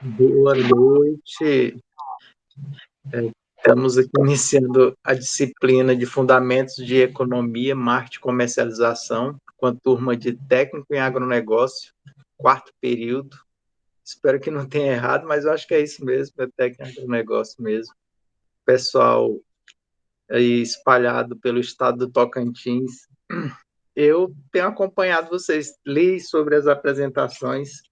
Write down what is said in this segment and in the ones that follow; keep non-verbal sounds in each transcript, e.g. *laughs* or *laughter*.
Boa noite. É, estamos aqui iniciando a disciplina de Fundamentos de Economia, Marketing e Comercialização, com a turma de Técnico em Agronegócio, quarto período. Espero que não tenha errado, mas eu acho que é isso mesmo, é Técnico em Agronegócio mesmo. Pessoal aí espalhado pelo estado do Tocantins. Eu tenho acompanhado vocês, li sobre as apresentações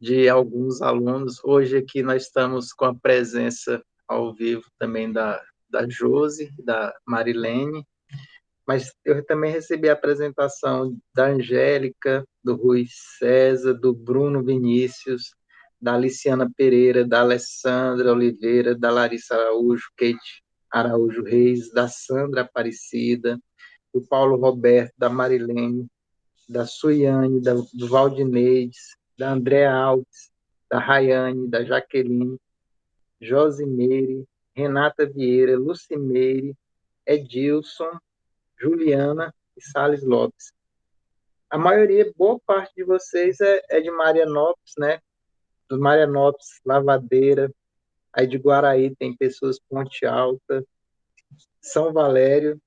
de alguns alunos. Hoje aqui nós estamos com a presença ao vivo também da, da Josi, da Marilene, mas eu também recebi a apresentação da Angélica, do Rui César, do Bruno Vinícius, da Aliciana Pereira, da Alessandra Oliveira, da Larissa Araújo, Kate Araújo Reis, da Sandra Aparecida, do Paulo Roberto, da Marilene, da Suiane, da, do Valdineides, da Andréa Alves, da Rayane, da Jaqueline, Josimeire, Renata Vieira, Lucimeire, Edilson, Juliana e Sales Lopes. A maioria, boa parte de vocês é, é de Marianópolis, né? Do Marianópolis, Lavadeira, aí de Guaraí tem pessoas Ponte Alta, São Valério,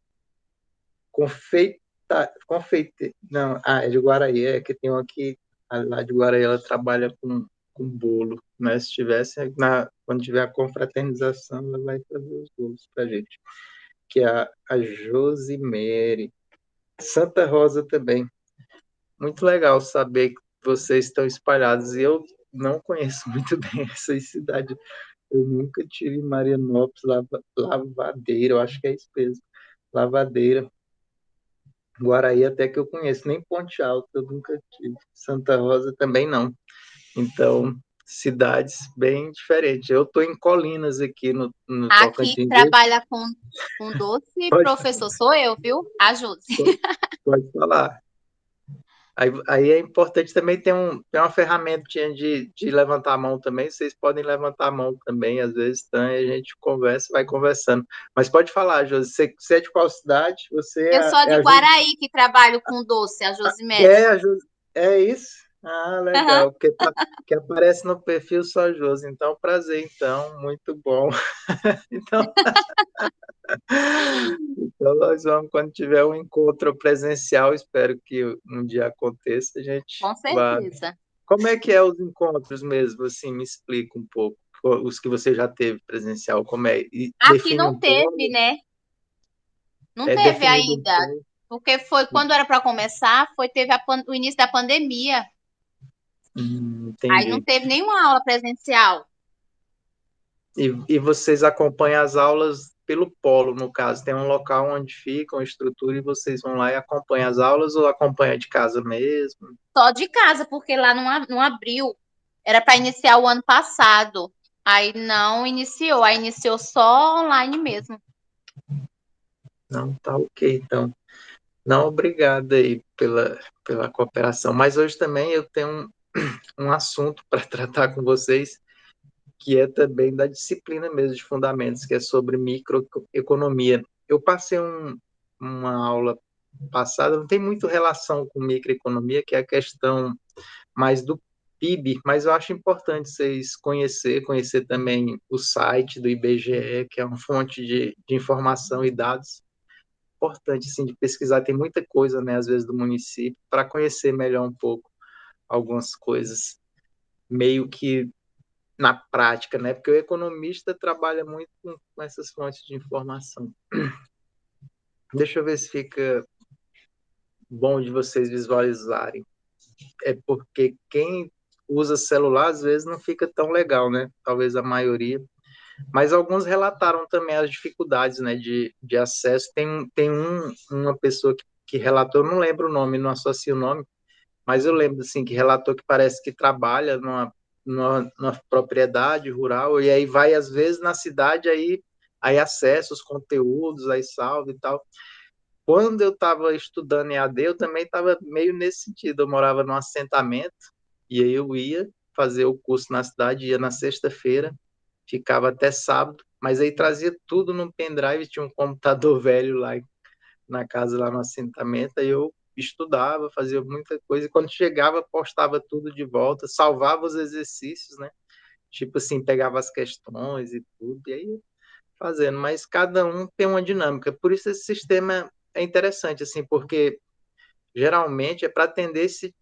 Confeita, Confeite, não, ah, é de Guaraí, é que tem um aqui lá de Guaraí ela trabalha com, com bolo, né? Se tivesse, na, quando tiver a confraternização, ela vai fazer os bolos para gente. Que é a, a Josimere. Santa Rosa também. Muito legal saber que vocês estão espalhados. E eu não conheço *laughs* muito bem essa cidade. Eu nunca tive Marianópolis, Lava, Lavadeira, eu acho que é isso mesmo. Lavadeira. Guaraí até que eu conheço, nem Ponte Alta eu nunca tive. Santa Rosa também não. Então, cidades bem diferentes. Eu estou em Colinas aqui no, no Aqui Tocantins. trabalha com, com *laughs* doce, pode, professor, sou eu, viu? Ajude. Pode, pode falar. Aí, aí, é importante também ter, um, ter uma ferramentinha de, de levantar a mão também. Vocês podem levantar a mão também, às vezes, então, a gente conversa, vai conversando. Mas pode falar, Josi, você, você é de qual cidade? Você Eu é, sou de é Guaraí, que trabalho com doce, a Josimete. É, a Jos... é isso? Ah, legal, porque tá, que aparece no perfil só Josi. Então, prazer, então, muito bom. *laughs* então... então, nós vamos, quando tiver um encontro presencial, espero que um dia aconteça, a gente. Com certeza. Como é que é os encontros mesmo? Assim, me explica um pouco. Os que você já teve presencial, como é? E Aqui não um teve, né? Não é, teve ainda. Um porque foi quando era para começar, foi teve a, o início da pandemia. Hum, Aí não teve nenhuma aula presencial. E, e vocês acompanham as aulas pelo polo, no caso, tem um local onde fica, uma estrutura, e vocês vão lá e acompanham as aulas ou acompanham de casa mesmo? Só de casa, porque lá não, não abriu. Era para iniciar o ano passado. Aí não iniciou, aí iniciou só online mesmo. Não, tá ok, então. Não, obrigado aí pela, pela cooperação. Mas hoje também eu tenho um, assunto para tratar com vocês que é também da disciplina mesmo de fundamentos, que é sobre microeconomia. Eu passei um, uma aula passada, não tem muito relação com microeconomia, que é a questão mais do PIB, mas eu acho importante vocês conhecer, conhecer também o site do IBGE, que é uma fonte de, de informação e dados importante, assim, de pesquisar, tem muita coisa, né, às vezes, do município, para conhecer melhor um pouco algumas coisas, meio que na prática, né? Porque o economista trabalha muito com, com essas fontes de informação. *clears throat* Deixa eu ver se fica bom de vocês visualizarem. É porque quem usa celular às vezes não fica tão legal, né? Talvez a maioria. Mas alguns relataram também as dificuldades né, de, de acesso. Tem, tem um, uma pessoa que, que relatou, não lembro o nome, não associo o nome, mas eu lembro assim que relatou que parece que trabalha numa na, propriedade rural, e aí vai, às vezes, na cidade, aí, aí acessa os conteúdos, aí salva e tal. Quando eu estava estudando em AD, eu também estava meio nesse sentido. Eu morava num assentamento, e aí eu ia fazer o curso na cidade, ia na sexta-feira, ficava até sábado, mas aí trazia tudo num pendrive, tinha um computador *laughs* velho lá na casa, lá no assentamento, aí eu estudava, fazia muita coisa, e quando chegava, postava tudo de volta, salvava os exercícios, né? Tipo assim, pegava as questões e tudo, e aí fazendo, mas cada um tem uma dinâmica. Por isso esse sistema é interessante, assim, porque geralmente é para atender esse,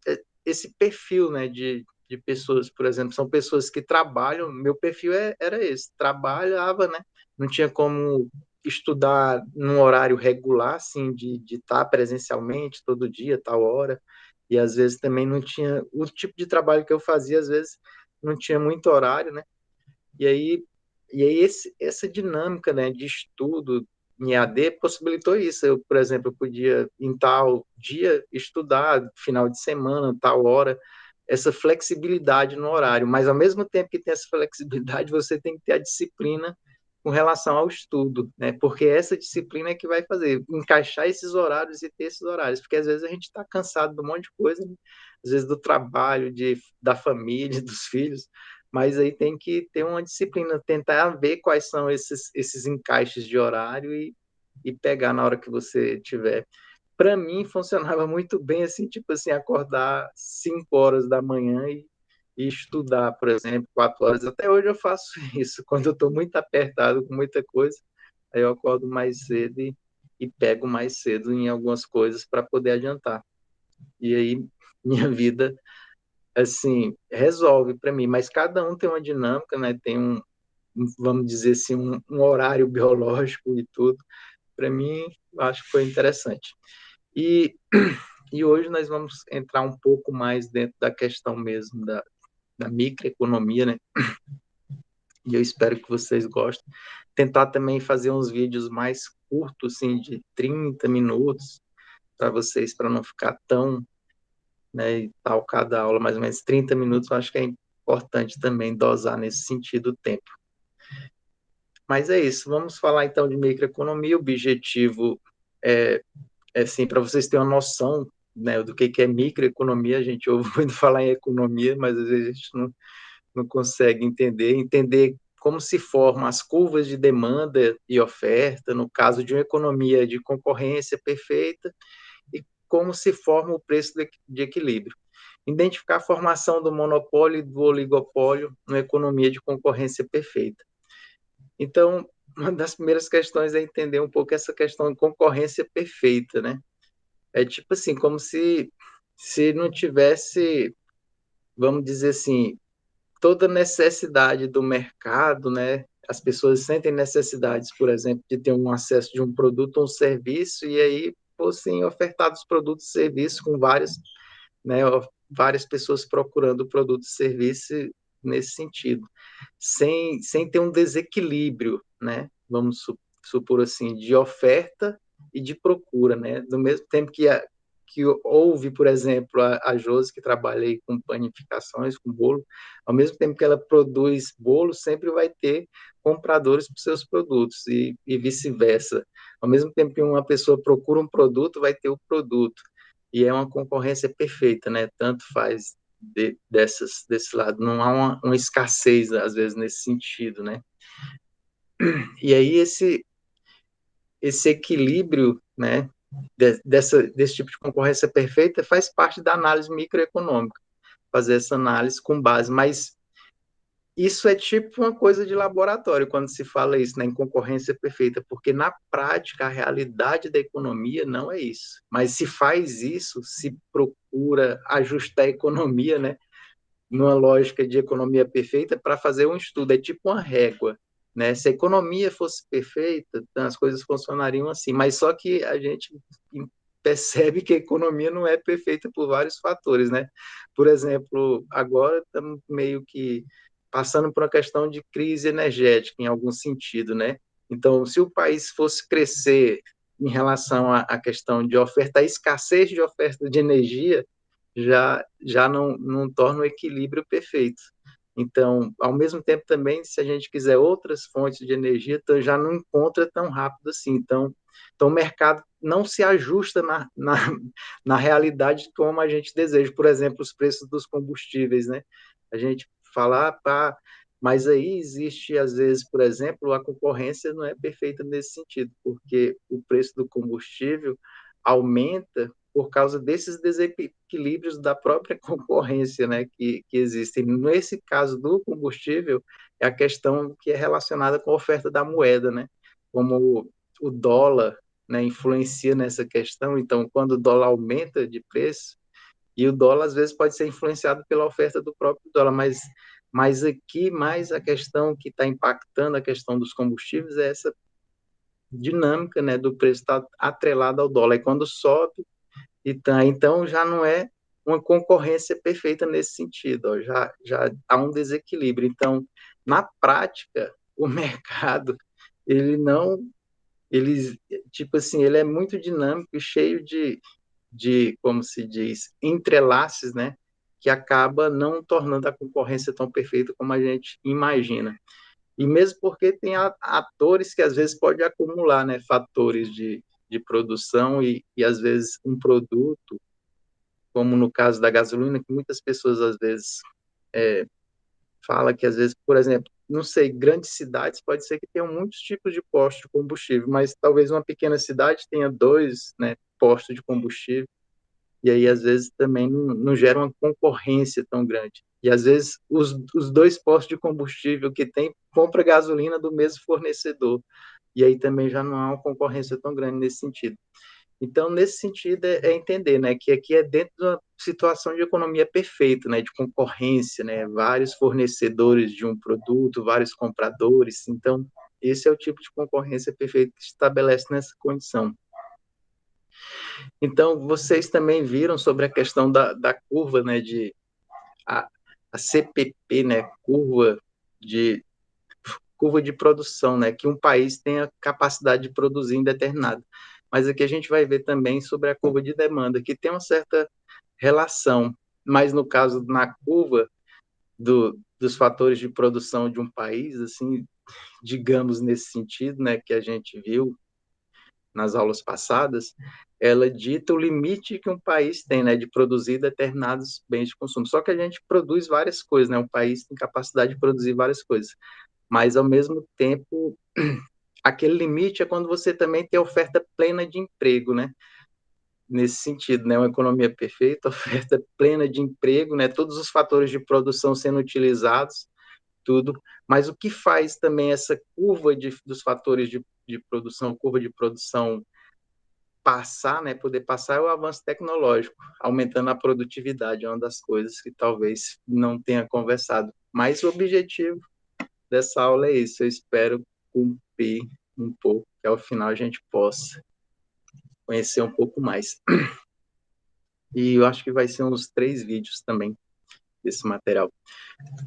esse perfil, né, de, de pessoas, por exemplo, são pessoas que trabalham, meu perfil é, era esse, trabalhava, né, não tinha como estudar num horário regular, assim, de, estar presencialmente todo dia, tal hora, e às vezes também não tinha, o tipo de trabalho que eu fazia, às vezes não tinha muito horário, né, e aí, e aí esse, essa dinâmica, né, de estudo em AD possibilitou isso, eu, por exemplo, eu podia em tal dia estudar, final de semana, tal hora, essa flexibilidade no horário, mas ao mesmo tempo que tem essa flexibilidade, você tem que ter a disciplina com relação ao estudo, né? Porque essa disciplina é que vai fazer encaixar esses horários e ter esses horários, porque às vezes a gente está cansado de um monte de coisa, né? às vezes do trabalho, de da família, *laughs* dos filhos, mas aí tem que ter uma disciplina, tentar ver quais são esses esses encaixes de horário e, e pegar na hora que você tiver para mim funcionava *laughs* muito bem assim, tipo assim, acordar 5 horas da manhã e, e, estudar, por exemplo, 4 horas. Até hoje eu faço *laughs* isso, quando eu estou muito apertado com muita coisa, aí eu acordo mais cedo e, e pego mais cedo em algumas coisas para poder adiantar. E aí *laughs* minha vida assim resolve para mim, mas cada um tem uma dinâmica, né? Tem um, vamos dizer assim, um, um horário *laughs* biológico e tudo. Para mim, acho que foi interessante. E, *clears throat* e hoje nós vamos entrar um pouco mais dentro da questão mesmo da, da microeconomia, né? E eu espero que vocês gostem. Tentar também fazer uns vídeos mais curtos, assim, de 30 minutos, para vocês, para não ficar tão, né, e tal, cada aula mais ou menos 30 minutos, eu acho que é importante também dosar nesse sentido o tempo. Mas é isso, vamos falar então de microeconomia. O objetivo é é, assim, para vocês terem uma noção né, do que, que é microeconomia, a gente ouve *laughs* muito falar em economia, mas às vezes a gente não, não consegue entender, entender como se formam as curvas de demanda e oferta, no caso de uma economia de concorrência perfeita, e como se forma o preço de equilíbrio. Identificar a formação do monopólio e do oligopólio numa economia de concorrência perfeita. Então, *laughs* uma das primeiras questões é entender um pouco essa questão de concorrência perfeita, né? É tipo assim, como se, se não tivesse, vamos dizer assim, toda necessidade do mercado, né? As pessoas sentem necessidades, por exemplo, de ter um acesso de um produto ou um serviço e aí fossem ofertados produtos e serviços com várias, né, várias pessoas procurando produto e serviço nesse sentido, sem, sem ter um desequilíbrio, né? Vamos supor assim, de oferta e de procura, né? Do mesmo tempo que a, que houve, por exemplo, a, a Josi, que trabalha aí com panificações, com bolo, ao mesmo tempo que ela produz bolo, sempre vai ter compradores para seus produtos e, e vice-versa. Ao mesmo tempo que uma pessoa procura um produto, vai ter o produto. E é uma concorrência perfeita, né? Tanto faz de, dessas, desse lado. Não há uma, uma, escassez, às vezes, nesse sentido, né? E aí esse, esse equilíbrio, né, de, dessa, desse tipo de concorrência perfeita faz parte da análise microeconômica, fazer essa análise com base, mas isso é tipo uma coisa de laboratório quando se fala isso, né, em concorrência perfeita, porque na prática a realidade da economia não é isso. Mas se faz isso, se procura ajustar a economia, né, numa lógica de economia perfeita para fazer um estudo, é tipo uma régua, né? Se a economia fosse perfeita, as coisas funcionariam assim, mas só que a gente percebe que a economia não é perfeita por vários fatores, né? Por exemplo, agora estamos meio que passando por uma questão de crise energética, em algum sentido, né? Então, se o país fosse crescer em relação à questão de oferta, a escassez de oferta de energia já, já não, não torna o equilíbrio perfeito. Então, ao mesmo tempo também, se a gente quiser outras fontes de energia, então já não encontra tão rápido assim. Então, então o mercado não se ajusta na, na, na realidade como a gente deseja. Por exemplo, os preços dos combustíveis, né? A gente falar, ah, pá, mas aí existe, às vezes, por exemplo, a concorrência não é perfeita nesse sentido, porque o preço do combustível aumenta por causa desses desequilíbrios da própria *laughs* concorrência né, que, que existem. Nesse caso do combustível, é a questão que é relacionada com a oferta da moeda, né? como o dólar né, influencia nessa questão. Então, quando o dólar aumenta de preço, e o dólar às vezes pode ser influenciado pela oferta do próprio dólar, mas, mas aqui mais a questão que está impactando a questão dos combustíveis é essa dinâmica né, do preço estar tá atrelado ao dólar. E quando sobe, e tá, então já não é uma concorrência perfeita nesse sentido, ó, já, já há um desequilíbrio. Então, na prática, *laughs* o mercado ele não ele tipo assim ele é muito dinâmico e cheio de, de como se diz entrelaces né que acaba não tornando a concorrência tão perfeita como a gente imagina e mesmo porque tem atores que às vezes pode acumular né fatores de, de produção e, e às vezes um produto como no caso da gasolina que muitas pessoas às vezes é, fala que às vezes por exemplo não sei, grandes cidades pode ser que tenham muitos tipos de postos de combustível, mas talvez uma pequena cidade tenha dois né, postos de combustível, e aí às vezes também não, não gera uma concorrência tão grande. E às vezes os, os dois postos de combustível que tem compra gasolina do mesmo fornecedor, e aí também já não há uma concorrência tão grande nesse sentido. Então, nesse sentido, é, é, entender né, que aqui é dentro de uma situação de economia perfeita, né, de concorrência, né, vários fornecedores de um produto, vários compradores. Então, esse é o tipo de concorrência perfeita que se estabelece nessa condição. Então, vocês também viram sobre a questão da, da curva, né, de a, a CPP, né, curva de curva de produção, né, que um país tem a capacidade de produzir em determinado. Mas aqui a gente vai ver também sobre a curva de demanda, que tem uma certa relação, mas no caso, na curva do, dos fatores de produção de um país, assim, digamos nesse sentido, né, que a gente viu nas aulas passadas, ela dita o limite que um país tem, né, de produzir determinados bens de consumo. Só que a gente produz várias coisas, né, um país tem capacidade de produzir várias coisas, mas ao mesmo tempo *clears throat* aquele limite é quando você também tem oferta plena de emprego, né? Nesse sentido, né? Uma economia perfeita, *laughs* oferta plena de emprego, né? Todos os fatores de produção sendo utilizados, tudo. Mas o que faz também essa curva de, dos fatores de, de produção, curva de produção passar, né? Poder passar é o avanço tecnológico, aumentando a produtividade, é uma das coisas que talvez não tenha conversado. Mas o objetivo dessa aula é isso. Eu espero cumprir um pouco, que ao final a gente possa conhecer um pouco mais. E eu acho que vai ser uns três vídeos também desse material.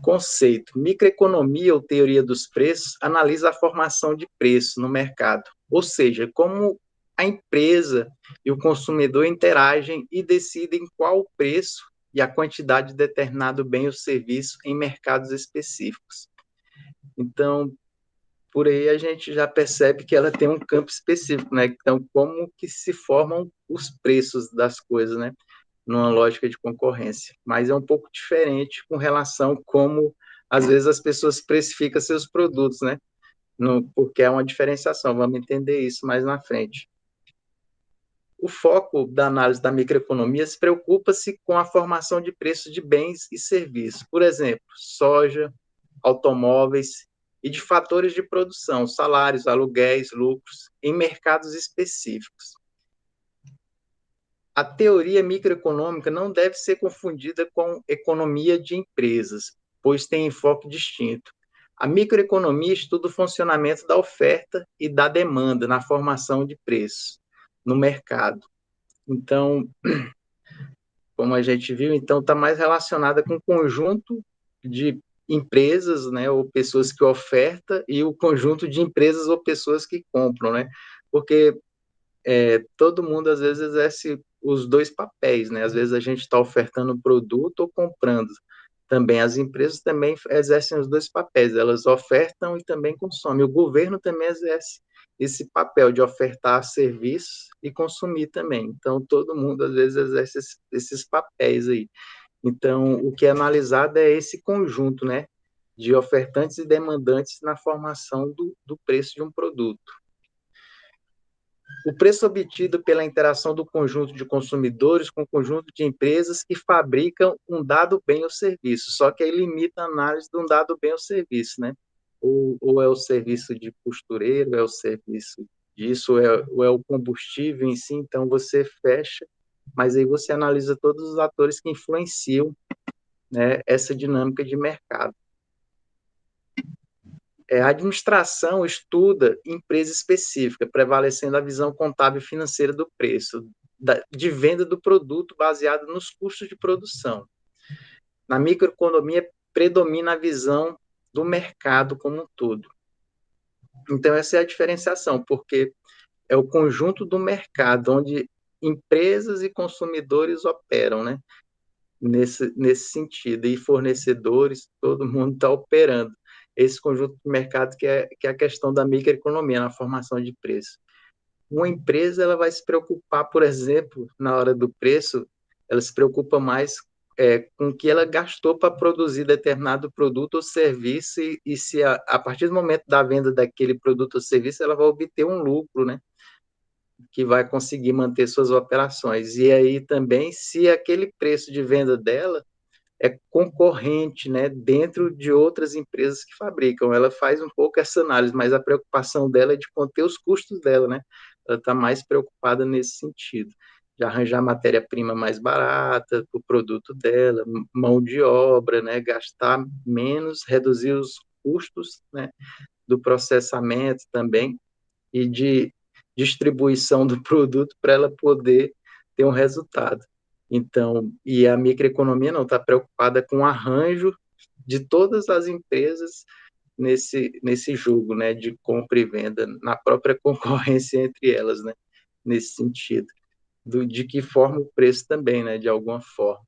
Conceito: microeconomia ou teoria dos preços analisa a formação de preço no mercado, ou seja, como a empresa e o consumidor interagem e decidem qual o preço e a quantidade de determinado bem ou serviço em mercados específicos. Então, por aí a gente já percebe que ela tem um campo específico, né? Então, como que se formam os preços das coisas, né? Numa lógica de concorrência. Mas é um pouco diferente com relação como, às vezes, as pessoas precificam seus produtos, né? No, porque é uma diferenciação, vamos entender isso mais na frente. O foco da análise da microeconomia se preocupa-se com a formação de preços de bens e serviços. Por exemplo, soja, automóveis e de fatores de produção, salários, aluguéis, lucros, em mercados específicos. A teoria microeconômica não deve ser confundida com economia de empresas, pois tem enfoque distinto. A microeconomia estuda o funcionamento da oferta e da demanda na formação de preços no mercado. Então, *clears throat* como a gente viu, então está mais relacionada com o conjunto de empresas, né, ou pessoas que ofertam e o conjunto de empresas ou pessoas que compram, né? Porque é, todo mundo às vezes exerce os dois papéis, né? Às vezes a gente está ofertando produto ou comprando. Também as empresas também exercem os dois papéis, elas ofertam e também consomem. O governo também exerce esse papel de ofertar serviços e consumir também. Então todo mundo às vezes exerce esses papéis aí. Então, o que é analisado é esse conjunto, né, de ofertantes e demandantes na formação do, do preço de um produto. o preço obtido pela interação do conjunto de consumidores com o conjunto de empresas que fabricam um dado bem ou serviço, só que aí limita a análise de um dado bem ou serviço, né? Ou, ou é o serviço de costureiro, é o serviço disso, ou é, ou é o combustível em si, então você fecha, mas aí você analisa todos os atores que influenciam né, essa dinâmica de mercado. É, a administração estuda empresa específica, prevalecendo a visão contábil financeira do preço, da, de venda do produto baseado nos custos de produção. Na microeconomia, predomina a visão do mercado como um todo. Então, essa é a diferenciação, porque é o conjunto do mercado onde empresas e consumidores operam, né? Nesse, nesse sentido, e fornecedores, todo mundo está operando esse conjunto de mercado que é, que é a questão da microeconomia na formação de preço. Uma empresa ela vai se preocupar, por exemplo, na hora do preço, ela se preocupa mais é, com o que ela gastou para produzir determinado produto ou serviço e, e se a, a, partir do momento da venda daquele produto ou serviço ela vai obter um lucro, né? Que vai conseguir manter suas operações. E aí também, se aquele preço de venda dela é concorrente, né, dentro de outras empresas que fabricam. Ela faz um pouco essa análise, mas a preocupação dela é de conter os custos dela, né? Ela está mais preocupada nesse sentido, de arranjar matéria-prima mais barata para o produto dela, mão de obra, né, gastar menos, reduzir os custos, né, do processamento também e de distribuição do produto para ela poder ter um resultado. Então, e a microeconomia não está preocupada com o arranjo de todas as empresas nesse, nesse jogo, né, de compra e venda, na própria *laughs* concorrência entre elas, né, nesse sentido. Do, de que forma o preço também, né, de alguma forma.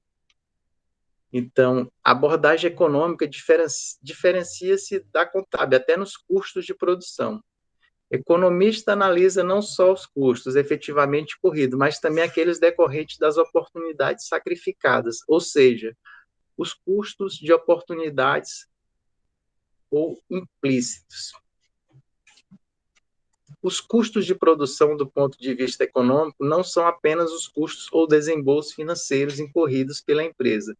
Então, a abordagem econômica diferencia-se da contábil, até nos custos de produção. Economista analisa não só os custos efetivamente corridos, mas também aqueles decorrentes das oportunidades sacrificadas, ou seja, os custos de oportunidades ou implícitos. Os custos de produção, do ponto de vista econômico, não são apenas os custos ou desembolsos financeiros incorridos pela empresa,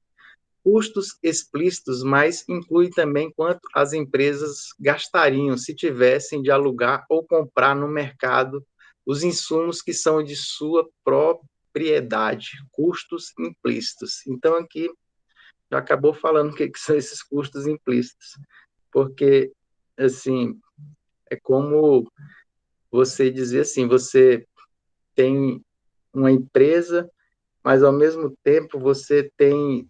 custos explícitos, mas inclui também quanto as empresas gastariam se tivessem de alugar ou comprar no mercado os insumos que são de sua propriedade, custos implícitos. Então, aqui já acabou falando o que, que são esses custos implícitos, porque, assim, é como você dizer assim, você tem uma empresa, mas ao mesmo tempo você tem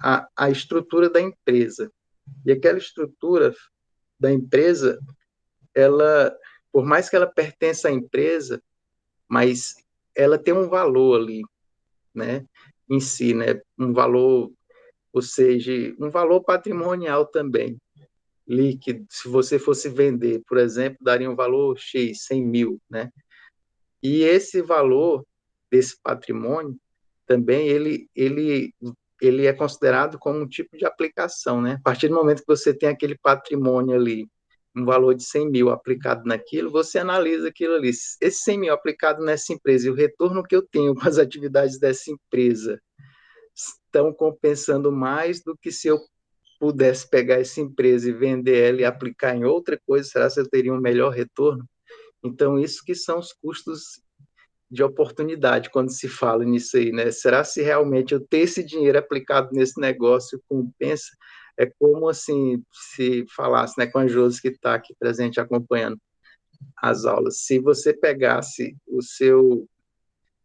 a, a estrutura da empresa. E aquela estrutura da empresa, ela, por mais que ela pertença à empresa, mas ela tem um valor ali, né, em si, né, um valor, ou seja, um valor patrimonial também, líquido. Se você fosse vender, por exemplo, daria um valor X, 100 mil, né, e esse valor desse patrimônio também ele, ele ele é considerado como um tipo de aplicação, né? A partir do momento que você tem aquele patrimônio ali, um valor de 100 mil aplicado naquilo, você analisa aquilo ali. Esse 100 mil aplicado nessa empresa e o retorno que eu tenho *laughs* com as atividades dessa empresa estão compensando mais do que se eu pudesse pegar essa empresa e vender ela e aplicar em outra coisa, será que eu teria um melhor retorno? Então, isso que são os custos de oportunidade quando se fala nisso aí, né? Será se realmente eu ter esse dinheiro aplicado nesse negócio compensa? É como assim se falasse, né, com a Josi que está aqui presente acompanhando as aulas. Se você pegasse o seu,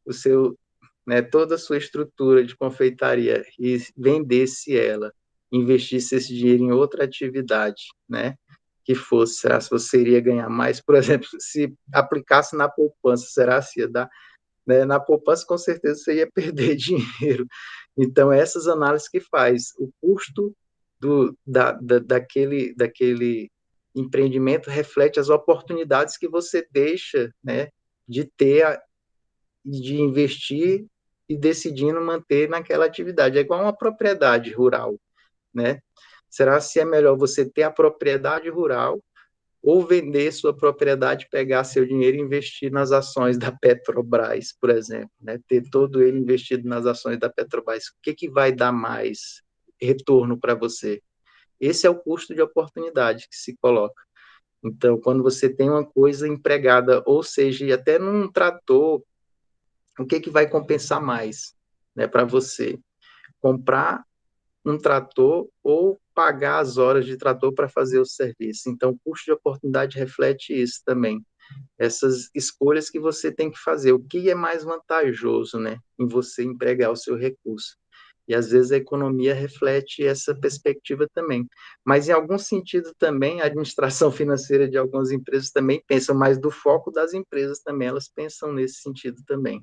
o seu, né, toda a sua estrutura de confeitaria e vendesse ela, investisse esse dinheiro em outra atividade, né? Que fosse, será se você iria ganhar mais? Por *laughs* exemplo, se aplicasse na poupança, será se ia dar? Né? Na poupança, com certeza, você ia *laughs* perder dinheiro. Então, essas análises que faz, o custo do, da, da, daquele, daquele empreendimento reflete as oportunidades que você deixa né, de ter, de investir e decidindo manter naquela atividade. É igual uma propriedade rural, né? Será se é melhor você ter a propriedade rural ou vender sua propriedade, pegar seu dinheiro e investir nas ações da Petrobras, por exemplo, né? ter todo ele investido nas ações da Petrobras. O que, que vai dar mais retorno para você? Esse é o custo de oportunidade que se coloca. Então, quando você tem uma coisa empregada, ou seja, até num trator, o que, que vai compensar mais né, para você? Comprar um trator ou pagar as horas de trator para fazer o serviço. Então, o custo de oportunidade reflete isso também. Essas escolhas que você tem que fazer. O que é mais vantajoso, né, em você empregar o seu recurso? E às vezes a economia reflete essa perspectiva também. Mas em algum sentido também a administração *laughs* financeira de algumas empresas também pensa mais do foco das empresas também, elas pensam nesse sentido também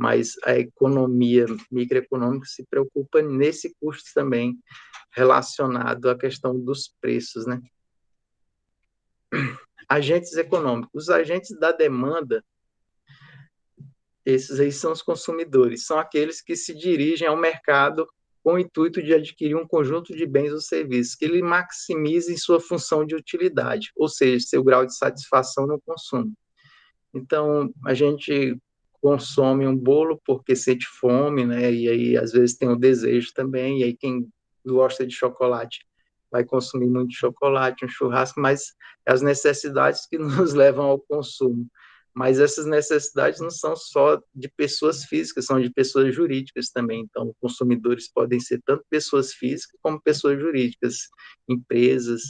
mas a economia microeconômica se preocupa nesse custo também relacionado à questão dos preços, né? Agentes econômicos, os agentes da demanda, esses aí são os consumidores, são aqueles que se dirigem ao mercado com o intuito de adquirir um conjunto de bens ou serviços que lhe maximizem sua função de utilidade, ou seja, seu grau de satisfação no consumo. Então, a gente consome um bolo porque sente fome, né? E aí às vezes tem o desejo também. E aí quem gosta de chocolate vai consumir muito chocolate, um churrasco, mas as necessidades que *laughs* nos levam ao consumo. Mas essas necessidades não são só de pessoas físicas, são de pessoas jurídicas também. Então, consumidores podem ser tanto pessoas físicas como pessoas jurídicas, empresas,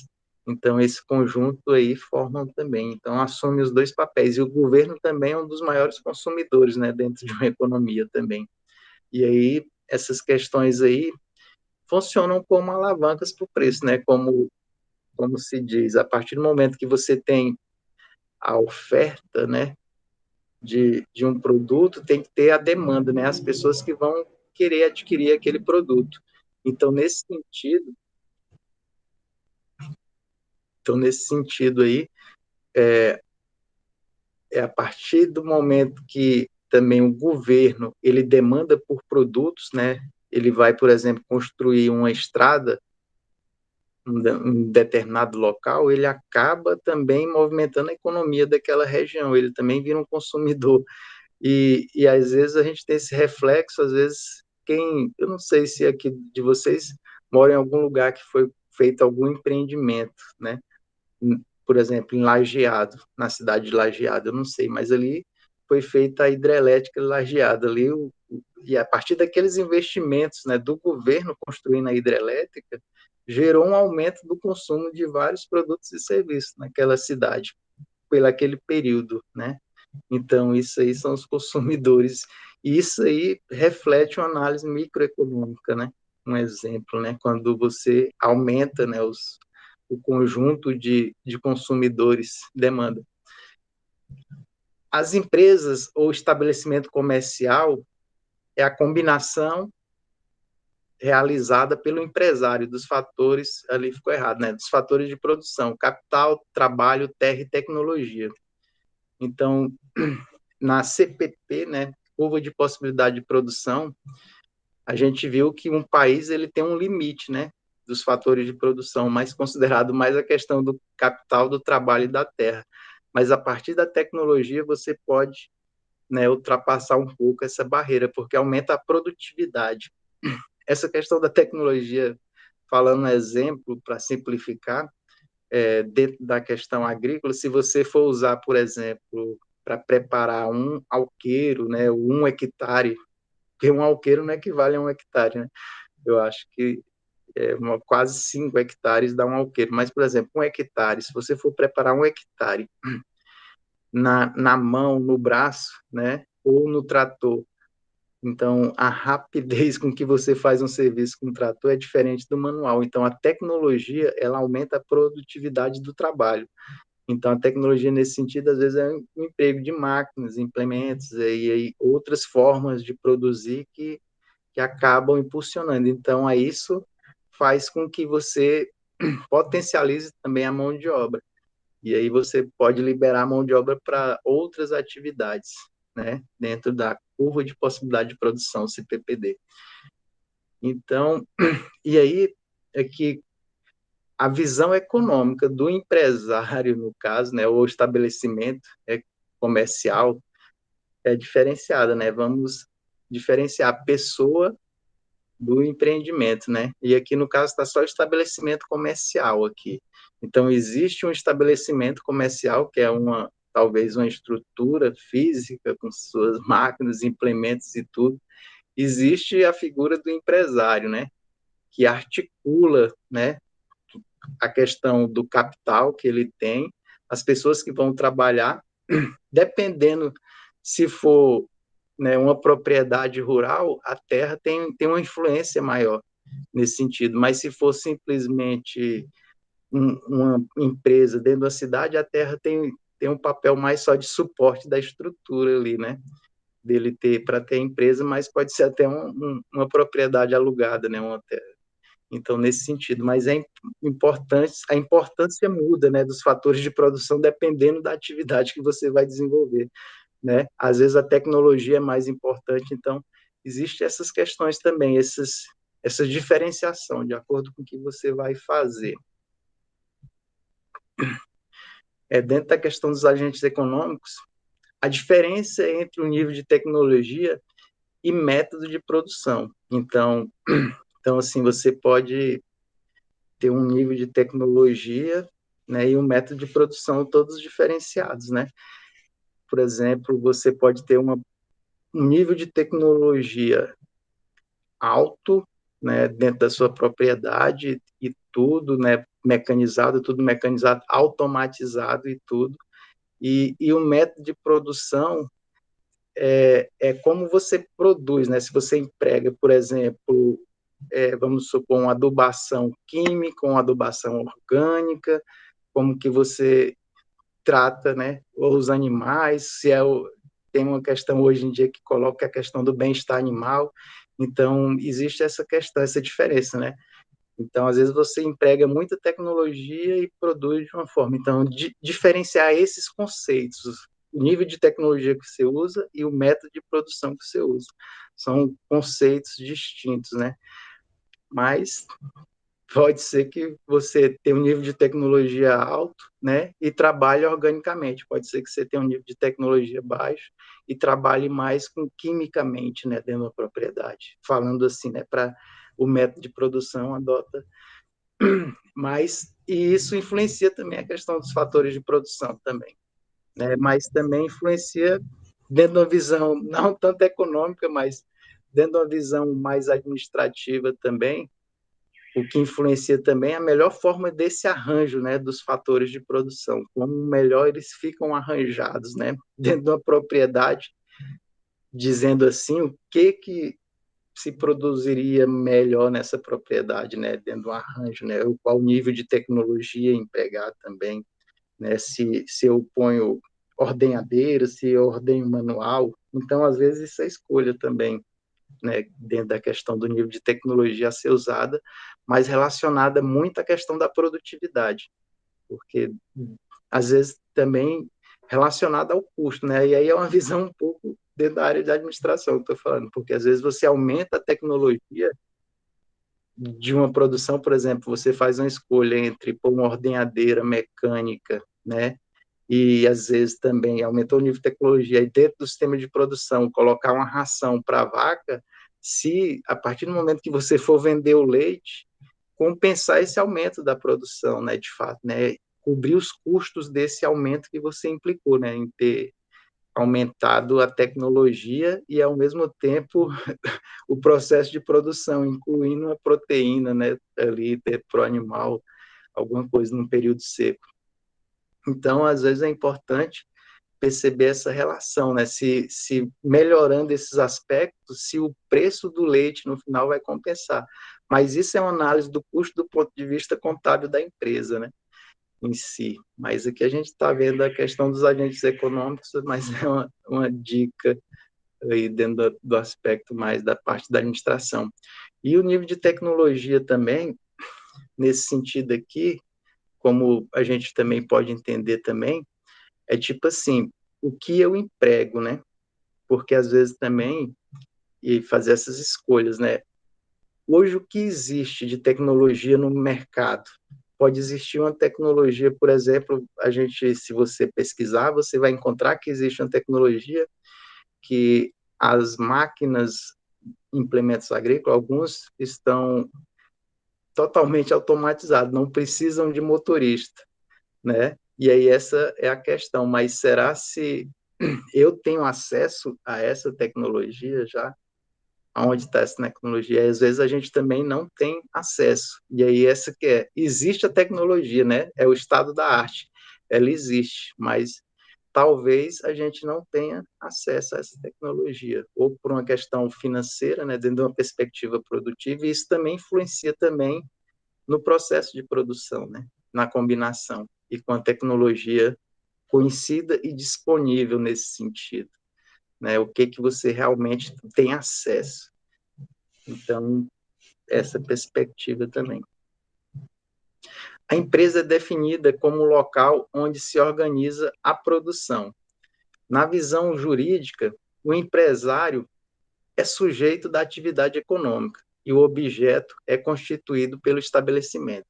então, esse conjunto aí formam também. Então, assume os dois papéis. E o governo também é um dos maiores consumidores, né, dentro de uma economia também. E aí, essas questões aí funcionam como alavancas para o preço, né, como, como se diz, a partir do momento que você tem a oferta, né, de, de um produto, tem que ter a demanda, né, as pessoas que vão querer adquirir aquele produto. Então, nesse sentido, então, nesse sentido aí, é, é a partir do momento que também o governo ele demanda por produtos, né? Ele vai, por exemplo, construir uma estrada em determinado local, ele acaba também movimentando a economia daquela região. Ele também vira um consumidor. E, e às vezes a gente tem esse reflexo, às vezes quem, eu não sei se aqui de vocês mora em algum lugar que foi feito algum empreendimento, né? Por exemplo, em Lajeado, na cidade de Lajeado, eu não sei, mas ali foi feita a hidrelétrica Lajeado ali, o, e a partir daqueles investimentos né, do governo construindo a hidrelétrica, gerou um aumento do consumo de vários produtos e serviços naquela cidade, pelo aquele período, né? Então, isso aí são os consumidores, e isso aí reflete uma análise microeconômica, né? Um exemplo, né? Quando você aumenta né, os, o conjunto de, de consumidores demanda. As empresas ou estabelecimento comercial é a combinação realizada pelo empresário dos fatores, ali ficou errado, né? Dos fatores de produção, capital, trabalho, terra e tecnologia. Então, *clears throat* na CPP, né, curva de possibilidade de produção, a gente viu que um país ele tem um limite, né? Dos fatores de produção, mas considerado mais a questão do capital, do trabalho e da terra. Mas a partir da tecnologia você pode né, ultrapassar um pouco essa barreira, porque aumenta a produtividade. Essa questão da tecnologia, falando um exemplo para simplificar, é, dentro da questão agrícola, se você for usar, por exemplo, para preparar um alqueiro, né, um hectare, porque um alqueiro não equivale a um hectare, né? Eu acho que é, uma, quase 5 hectares dá um alqueiro. Mas, por exemplo, um hectare, se você for preparar um hectare na, na mão, no braço, né, ou no trator, então a rapidez com que você faz um serviço com trator é diferente do manual. Então, a tecnologia, ela aumenta a produtividade do trabalho. Então, a tecnologia, nesse sentido, às vezes é um emprego de máquinas, implementos e aí outras formas de produzir que, que acabam impulsionando. Então, a isso faz com que você *clears throat* potencialize também a mão de obra. E aí você pode liberar a mão de obra para outras atividades, né, dentro da curva de possibilidade de produção, CPPD. Então, *clears throat* e aí é que a visão econômica do empresário, no caso, né, ou estabelecimento é, comercial, é diferenciada, né? Vamos diferenciar a pessoa do empreendimento, né? E aqui no caso está só estabelecimento comercial aqui. Então existe um estabelecimento comercial que é uma talvez uma estrutura física com suas *laughs* máquinas, implementos e tudo. Existe a figura do empresário, né? Que articula, né? A questão do capital que ele tem, as pessoas que vão trabalhar, *clears throat* dependendo se for né, uma propriedade rural, a terra tem, tem uma influência maior nesse sentido. Mas se for simplesmente um, uma empresa dentro da cidade, a terra tem, tem um papel mais só de suporte da estrutura ali, né? Dele ter para ter empresa, mas pode ser até um, um, uma propriedade alugada, né? Uma terra. Então, nesse sentido, mas é importante, a importância muda, né, dos fatores de produção dependendo da atividade que você vai desenvolver né? Às vezes a tecnologia é mais importante, então existe essas questões também, esses, essa diferenciação de acordo com o que você vai fazer. É, dentro da questão dos agentes econômicos, a diferença entre o nível de tecnologia e método de produção. Então, *clears throat* então assim, você pode ter um nível de tecnologia né, e um método de produção todos diferenciados, né? Por exemplo, você pode ter uma, um nível de tecnologia alto, né, dentro da sua propriedade e tudo, né, mecanizado, tudo mecanizado, automatizado e tudo. E, e o método de produção é, é como você produz, né? Se você emprega, por exemplo, é, vamos supor, uma adubação química, uma adubação orgânica, como que você trata, né, os animais, se é o, tem uma questão hoje em dia que coloca a questão do bem-estar animal, então existe essa questão, essa diferença, né? Então, às vezes você emprega muita tecnologia e produz de uma forma. Então, di diferenciar esses conceitos, o nível de tecnologia que você usa e o método de produção que você usa, são conceitos distintos, né? Mas pode ser que você tenha um nível de tecnologia alto, né, e trabalhe organicamente. Pode ser que você tenha um nível de tecnologia baixo e trabalhe mais com quimicamente, né, dentro da propriedade. Falando assim, né, para o método de produção adota *clears throat* mas e isso influencia também a questão dos fatores de produção também, né? Mas também influencia dentro de uma visão não tanto econômica, mas dentro de uma visão mais administrativa também, o que influencia também é a melhor forma desse arranjo, né, dos fatores de produção, como melhor eles ficam arranjados, né, *laughs* dentro de uma propriedade, dizendo assim o que que se produziria melhor nessa propriedade, né, dentro do arranjo, né, qual nível de tecnologia empregar também, né, se, se eu ponho ordenhadeira, se eu ordenho manual, então às vezes isso é escolha também, né, dentro da questão do nível de tecnologia a ser usada, mas relacionada muito à questão da produtividade, porque às vezes também relacionada ao custo, né? E aí é uma visão um pouco dentro da área de administração que estou falando, porque às vezes você aumenta a tecnologia de uma produção, por exemplo, você faz uma escolha entre pôr uma ordenhadeira mecânica, né? E às vezes também aumentou o nível de tecnologia e dentro do sistema de produção colocar uma ração para a vaca, se a partir do momento que você for vender o leite, compensar esse aumento da produção, né, de fato, né, cobrir os custos desse aumento que você implicou, né, em ter aumentado a tecnologia e ao mesmo tempo *laughs* o processo de produção, incluindo a proteína, né, ali ter pro animal alguma coisa num período seco. Então, às vezes é importante perceber essa relação, né? Se, se melhorando esses aspectos, se o preço do leite no final vai compensar. Mas isso é uma análise do custo do ponto de vista contábil da empresa, né? Em si. Mas aqui a gente está vendo a questão dos agentes econômicos, mas é uma, uma dica aí dentro do, do aspecto mais da parte da administração. E o nível de tecnologia também, nesse sentido aqui, como a gente também pode entender também, é tipo assim, o que eu emprego, né? Porque às vezes também e fazer essas escolhas, né? Hoje o que existe de tecnologia no mercado? pode existir uma tecnologia, por exemplo, a gente, se você pesquisar, você vai encontrar que existe uma tecnologia que as máquinas, implementos agrícolas, alguns estão totalmente automatizados, não precisam de motorista, né? E aí essa é a questão, mas será se eu tenho acesso a essa tecnologia já? Aonde está essa tecnologia? Às vezes a gente também não tem acesso. E aí essa que é, existe a tecnologia, né? É o estado da arte. Ela existe, mas talvez a gente não tenha acesso a essa tecnologia, ou por uma questão financeira, né, dentro de uma perspectiva produtiva, e isso também influencia também no processo de produção, né, na combinação, e com a tecnologia conhecida e disponível nesse sentido, né, o que que você realmente tem acesso. Então, essa perspectiva também. A empresa é definida como o local onde se organiza a produção. Na visão jurídica, o empresário é sujeito da atividade econômica e o objeto é constituído pelo estabelecimento.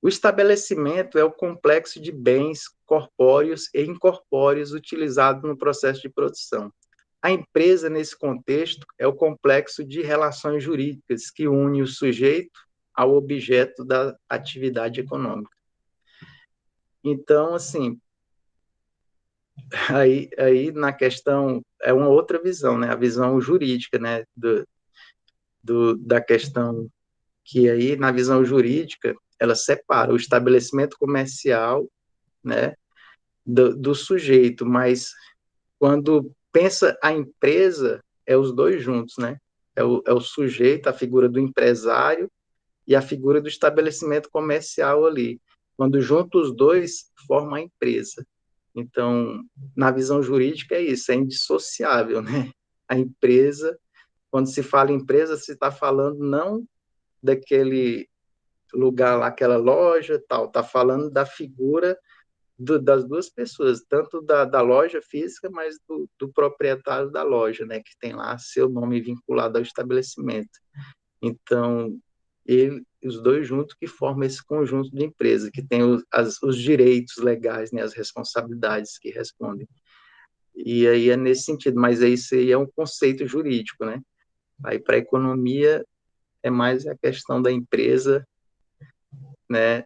O estabelecimento é o complexo de bens corpóreos e incorpóreos utilizado no processo de produção. A empresa, nesse contexto, é o complexo de relações jurídicas que une o sujeito ao objeto da atividade econômica. Então, assim, *laughs* aí, aí na questão, é uma outra visão, né? A visão jurídica, né? Do, do, da questão que aí, na visão jurídica, ela separa o estabelecimento comercial, né? Do, do sujeito, mas quando pensa a empresa, é os dois juntos, né? É o, é o sujeito, a figura do empresário, e a figura do estabelecimento comercial ali. Quando juntos os dois, forma a empresa. Então, na visão jurídica é isso, é indissociável, né? A empresa, quando se fala empresa, se está falando não daquele lugar lá, aquela loja, tal, está falando da figura do, das duas pessoas, tanto da, da loja física, mas do, do, proprietário da loja, né, que tem lá seu nome vinculado ao estabelecimento. Então, ele, os dois juntos que formam esse conjunto de empresa, que tem os, as, os direitos legais, né, as responsabilidades que respondem. E aí é nesse sentido, mas isso aí é um conceito jurídico, né? Aí para a economia é mais a questão da empresa, né?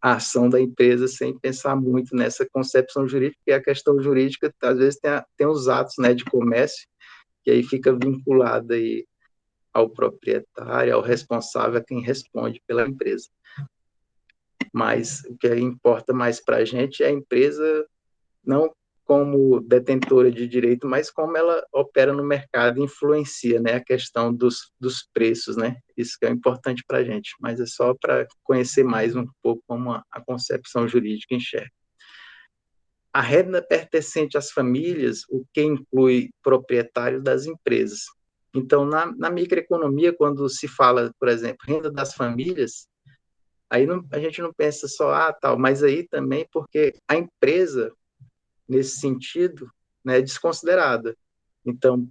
A ação da empresa sem pensar muito nessa concepção jurídica, porque a questão jurídica às vezes tem, a, tem os atos, né, de comércio, que aí fica vinculada aí ao proprietário, ao responsável, a quem responde pela empresa. Mas o que importa mais para a gente é a empresa, não como detentora de direito, mas como ela opera no mercado, influencia né, a questão dos, dos preços, né? Isso que é importante para a gente, mas é só para conhecer mais um pouco como a, a concepção jurídica enxerga. A renda pertencente às famílias, o que inclui proprietários das empresas, então, na, na microeconomia, quando se fala, por exemplo, renda das famílias, aí não, a gente não pensa só, ah, tal, mas aí também porque a empresa, nesse sentido, né, é desconsiderada. Então,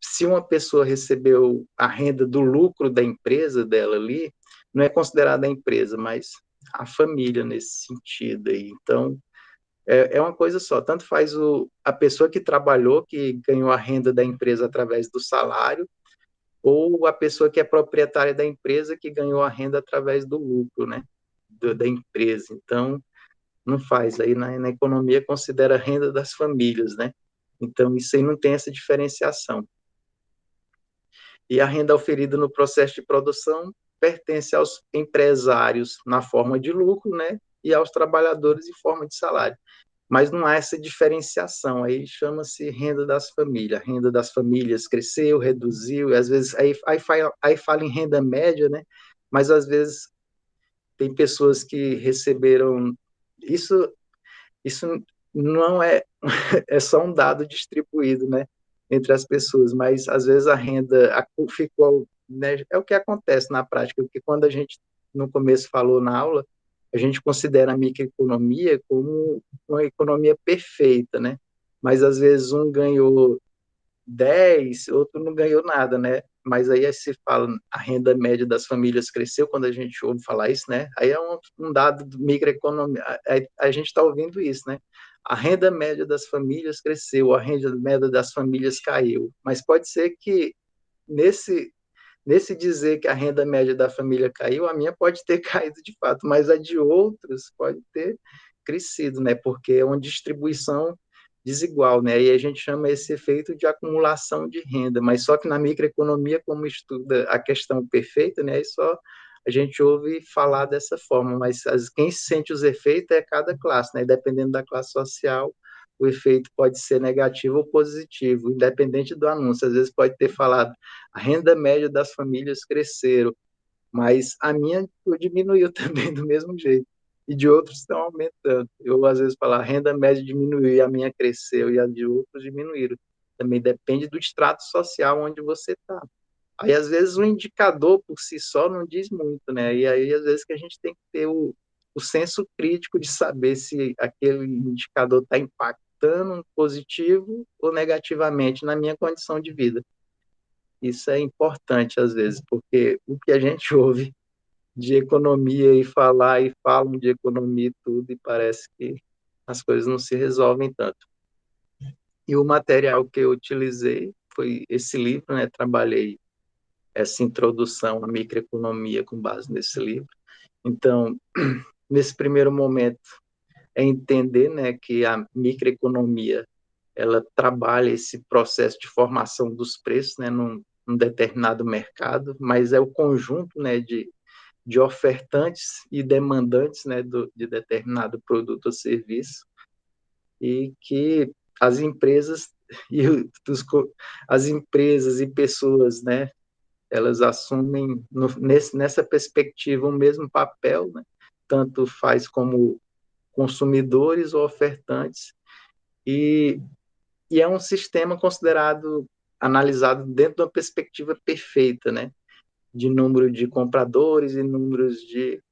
se uma pessoa recebeu a renda do lucro da empresa dela ali, não é considerada a empresa, mas a família nesse sentido aí. Então, é, é uma coisa só. Tanto faz o, a pessoa que trabalhou, que ganhou a renda da empresa através do salário, ou a pessoa que é proprietária da empresa que ganhou a renda através do lucro, né, do, da empresa. Então, não faz. Aí na, na economia considera a renda das famílias, né? Então, isso aí não tem essa diferenciação. E a renda oferida no processo de produção pertence aos empresários na forma de lucro, né? e aos trabalhadores em forma de salário. Mas não há essa diferenciação, aí chama-se renda das famílias. A renda das famílias cresceu, reduziu, às vezes aí, aí, aí fala em renda média, né? Mas às vezes tem pessoas que receberam isso isso não é *laughs* é só um dado distribuído, né, entre as pessoas, mas às vezes a renda a, ficou, né, é o que acontece na prática, porque quando a gente no começo falou na aula, a gente considera a microeconomia como uma economia perfeita, né? Mas às vezes um ganhou 10, outro não ganhou nada, né? mas aí se fala a renda média das famílias cresceu quando a gente ouve falar isso, né? Aí é um, um dado do microeconomia, a, a gente está ouvindo isso, né? A renda média das famílias cresceu, a renda média das famílias caiu, mas pode ser que nesse nesse dizer que a renda média da família caiu, a minha pode ter *laughs* caído de fato, mas a de outros pode ter crescido, né? Porque é uma distribuição desigual, né? E a gente chama esse efeito de acumulação de renda, mas só que na microeconomia, como estuda a questão perfeita, né? Aí só a gente ouve falar dessa forma, mas as, quem sente os efeitos é cada classe, né? Dependendo da classe social, o efeito pode ser negativo ou positivo, independente do anúncio. Às vezes pode ter falado a renda média das famílias cresceram, mas a minha diminuiu *laughs* também do mesmo jeito e de outros estão aumentando. Eu, às vezes, falo, a renda média diminuiu e a minha cresceu e a de outros diminuíram. Também depende do extrato social onde você está. Aí, às vezes, o indicador por si só não diz muito, né? E aí, às vezes, que a gente tem que ter o, o senso crítico de saber se aquele indicador está impactando positivo ou negativamente na minha condição de vida. Isso é importante, às vezes, porque o que a gente *laughs* ouve de economia e falar e falam de economia e tudo, e parece que as coisas não se resolvem tanto. E o material que eu utilizei foi esse livro, né? Trabalhei essa introdução à microeconomia com base nesse livro. Então, *clears throat* nesse primeiro momento, é entender, né, que a microeconomia ela trabalha esse processo de formação dos preços, né, num, num determinado mercado, mas é o conjunto, né, de de ofertantes e demandantes né, do, de determinado produto ou serviço, e que as empresas *laughs* e os, as empresas e pessoas, né, elas assumem no, nesse, nessa perspectiva o mesmo papel, né, tanto faz como consumidores ou ofertantes, e, e é um sistema considerado analisado dentro de uma perspectiva perfeita, né, de número de compradores e números de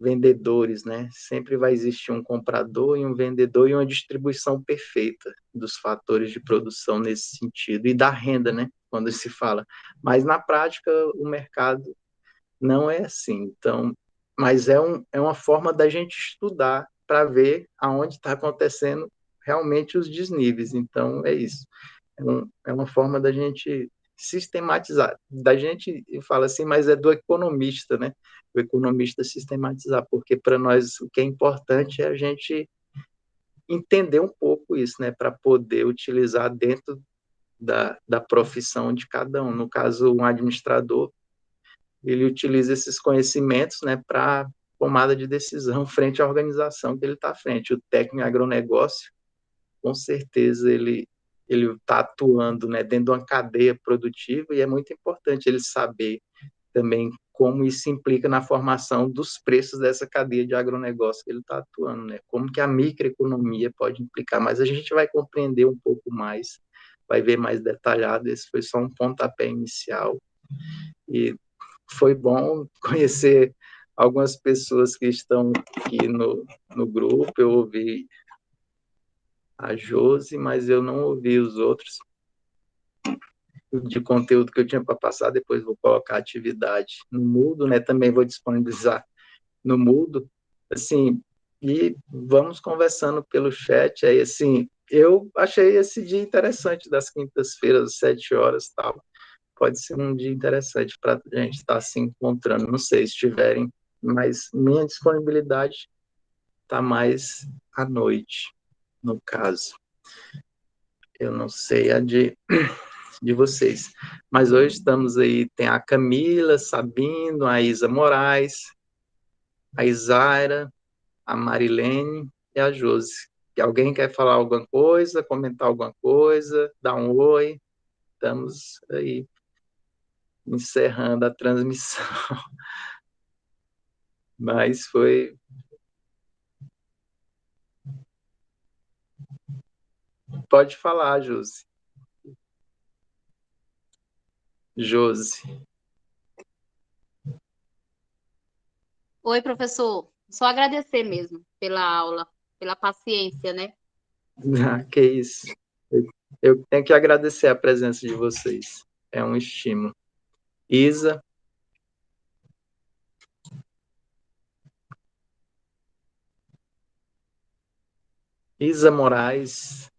vendedores, né? Sempre vai existir um comprador e um vendedor e uma distribuição perfeita dos fatores de produção nesse sentido e da renda, né? Quando se fala. Mas na prática o mercado não é assim. Então, mas é, um, é uma forma da gente estudar para ver aonde está acontecendo realmente os desníveis. Então, é isso. É, um, é uma forma da gente sistematizar. Da gente fala assim, mas é do economista, né? O economista sistematizar, porque para nós o que é importante é a gente entender um pouco isso, né? Para poder utilizar dentro da, da profissão de cada um. No caso, um administrador, ele utiliza esses conhecimentos, né? Para tomada de decisão *laughs* frente à organização que ele está frente. O técnico agronegócio, com certeza, ele ele está atuando né, dentro de uma cadeia produtiva e é muito importante ele saber também como isso implica na formação dos preços dessa cadeia de agronegócio que ele está atuando, né? Como que a microeconomia pode implicar, mas a gente vai compreender um pouco mais, vai ver mais detalhado, esse foi só um pontapé inicial, e foi bom *laughs* conhecer algumas pessoas que estão aqui no, no grupo, eu ouvi a Josi, mas eu não ouvi os outros de conteúdo que eu tinha para passar, depois vou colocar atividade no Mudo, né? Também vou disponibilizar no Mudo, assim, e vamos conversando pelo chat. Aí, assim, eu achei esse dia interessante das quintas-feiras, às sete horas tal, pode ser um dia interessante para a gente estar tá se encontrando, não sei se tiverem, mas minha disponibilidade está mais à noite no caso. Eu não sei a de, *clears throat* de vocês. Mas hoje estamos aí, tem a Camila, Sabino, a Isa Moraes, a Isaira, a Marilene e a Josi. Alguém quer falar alguma coisa, comentar alguma coisa, dar um oi? Estamos aí encerrando a transmissão. *laughs* Mas foi Pode falar, Josi. Josi. Oi, professor. Só agradecer mesmo pela aula, pela paciência, né? *laughs* Ah, que isso. Eu tenho que agradecer a presença de vocês. É um estímulo. Isa. Isa Moraes.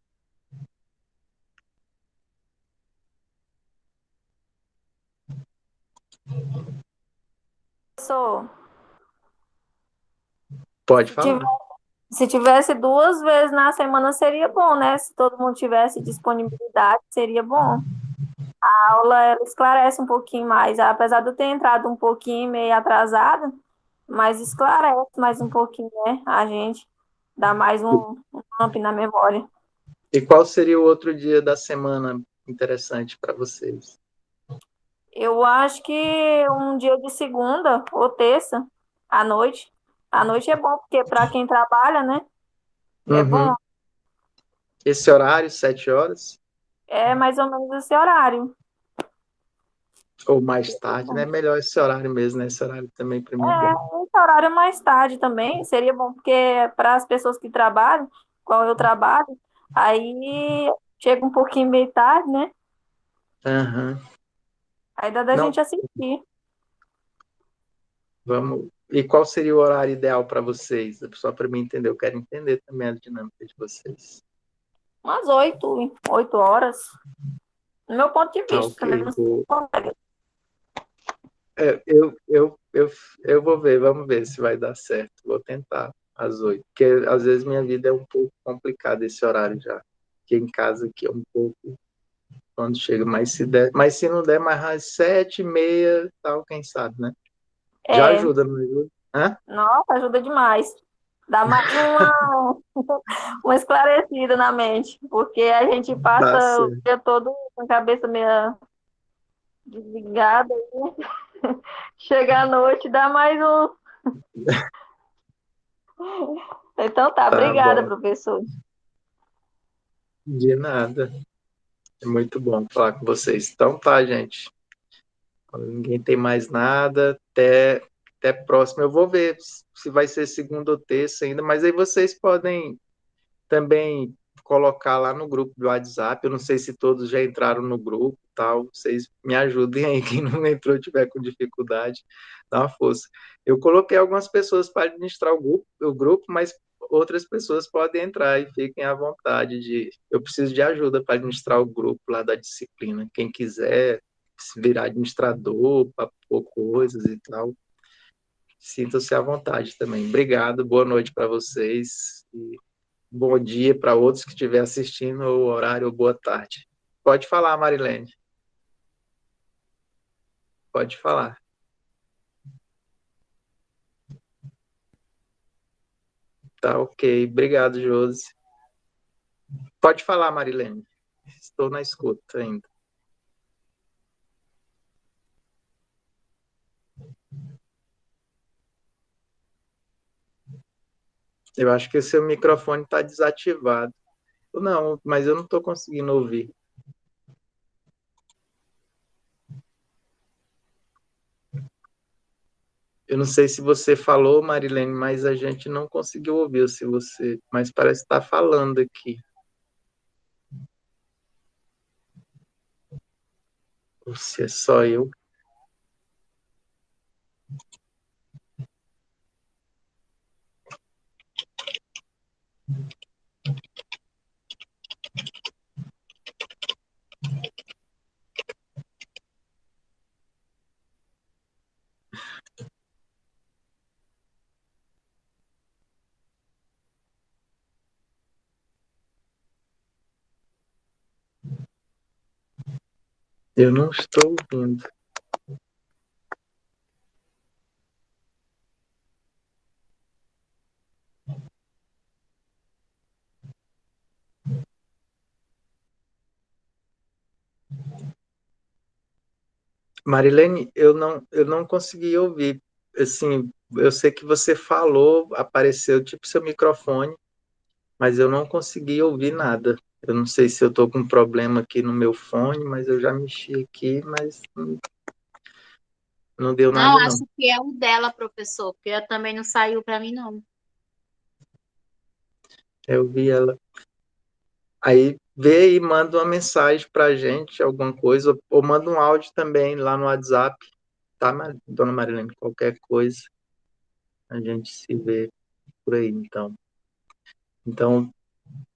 Sou. Pode falar. Se tivesse duas vezes na semana seria bom, né? Se todo mundo tivesse disponibilidade, seria bom. A aula ela esclarece um pouquinho mais, apesar de eu ter entrado um pouquinho meio atrasada, mas esclarece mais um pouquinho, né? A gente dá mais um, um amp na memória. E qual seria o outro dia da semana interessante para vocês? Eu acho que um dia de segunda ou terça, à noite. À noite é bom, porque para quem trabalha, né? É Uhum. bom. Esse horário, sete horas? É mais ou menos esse horário. Ou mais tarde, né? Melhor esse horário mesmo, né? Esse horário também para mim é É, bom. esse horário mais tarde também seria bom, porque para as pessoas que trabalham, qual eu trabalho, aí chega um pouquinho meio tarde, né? Aham. Aí dá da Não. gente assistir. Vamos. E qual seria o horário ideal para vocês? Só para mim entender, eu quero entender também a dinâmica de vocês. Umas oito, oito horas. No meu ponto de Tá, vista, ok. né? Não Vou, sei. é, eu, eu, eu, eu vou ver, vamos ver se vai dar certo. Vou tentar às oito, porque às vezes minha vida é um pouco complicada esse horário já. Porque em casa aqui é um pouco quando chega, mas se der, mas se não der mais às sete e meia, tal, quem sabe, né? Já É, ajuda, não ajuda? Hã? nossa, ajuda demais. Dá mais uma, *laughs* uma esclarecida na mente, porque a gente passa o dia todo com a cabeça meio desligada. aí *laughs* Chega à noite, dá mais um. *laughs* Então tá, Tá obrigada, bom. professor. De nada. É muito bom falar com vocês. Então tá, gente. Ninguém tem mais nada, até, até próximo. Eu vou ver se vai ser segunda ou terça ainda, mas aí vocês podem também colocar lá no grupo do WhatsApp. Eu não sei se todos já entraram no grupo, tal. Vocês me ajudem aí, quem não entrou tiver com dificuldade, dá uma força. Eu coloquei algumas pessoas para administrar o grupo, o grupo, mas outras pessoas podem entrar e fiquem à vontade de. Eu preciso de ajuda para administrar o grupo lá da disciplina. Quem quiser se virar administrador, para coisas e tal, sintam-se à vontade também. Obrigado, boa noite para vocês e bom dia para outros que estiverem assistindo, ou horário, boa tarde. Pode falar, Marilene. Pode falar. Tá ok. Obrigado, Josi. Pode falar, Marilene. Estou na escuta ainda. Eu acho que o seu microfone está desativado. Não, mas eu não estou conseguindo ouvir. Eu não sei se você falou, Marilene, mas a gente não conseguiu ouvir se você, mas parece estar falando aqui. Ou se é só eu. Eu não estou ouvindo. Marilene, eu não, eu não consegui ouvir. Assim, eu sei que você falou, apareceu tipo seu microfone, mas eu não consegui ouvir nada. Eu não sei se eu estou com um problema aqui no meu fone, mas eu já mexi aqui, mas não, não deu nada, Não, não. acho que é o dela, professor, porque também não saiu para mim, não. Eu vi ela. Aí, vê e manda uma mensagem para a gente, alguma coisa, ou manda um áudio também lá no WhatsApp, tá, dona Marilene? Qualquer coisa, a gente se vê por aí, então. Então,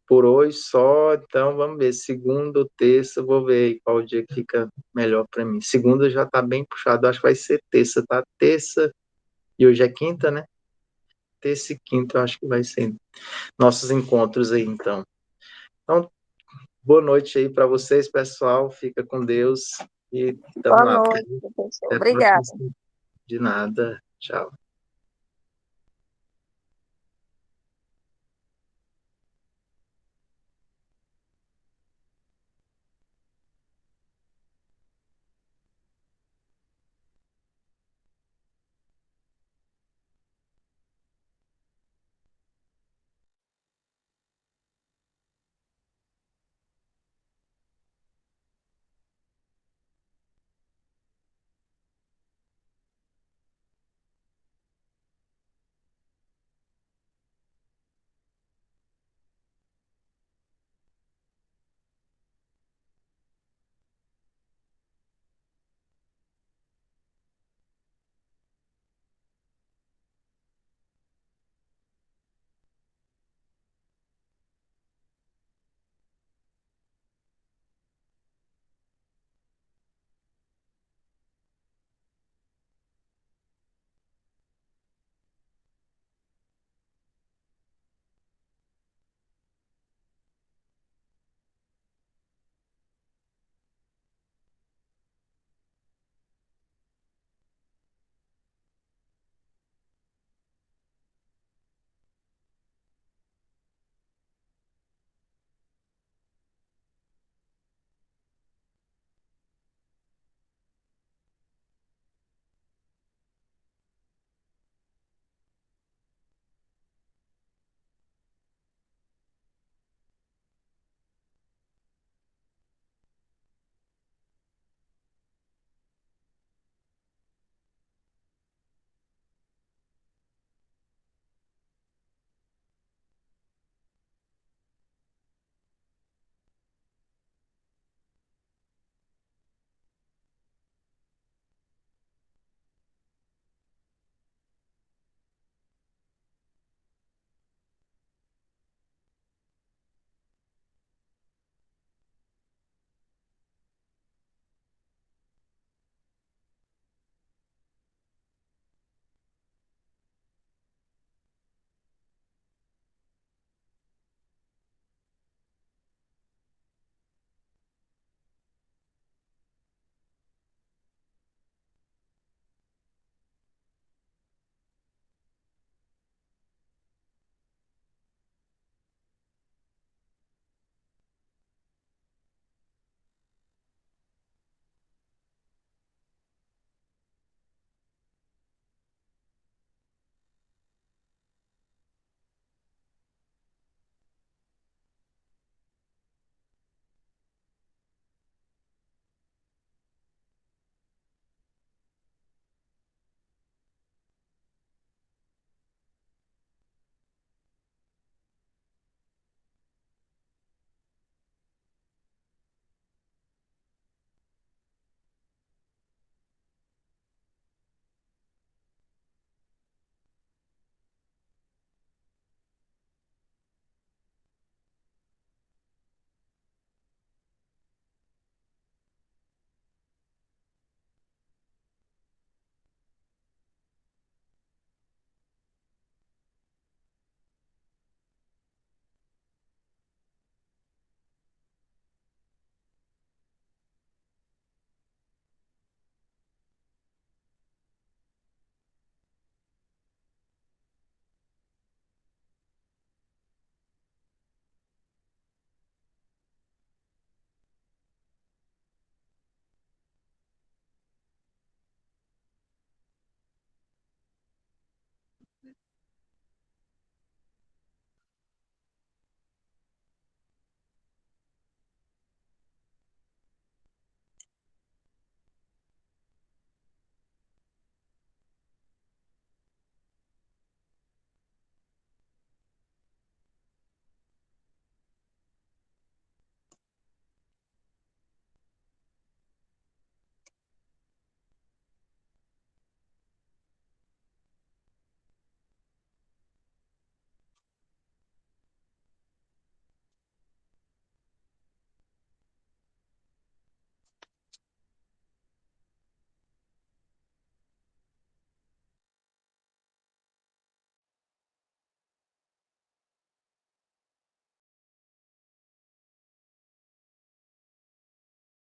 por hoje só, então vamos ver, segunda ou terça, vou ver qual dia que fica melhor para mim. Segunda já tá bem puxado, acho que vai ser terça, tá? Terça, e hoje é quinta, né? Terça e quinta, acho que vai ser nossos encontros aí, então. Então, boa noite aí para vocês, pessoal, fica com Deus e Boa lá. noite, professor. Obrigada. De nada, tchau.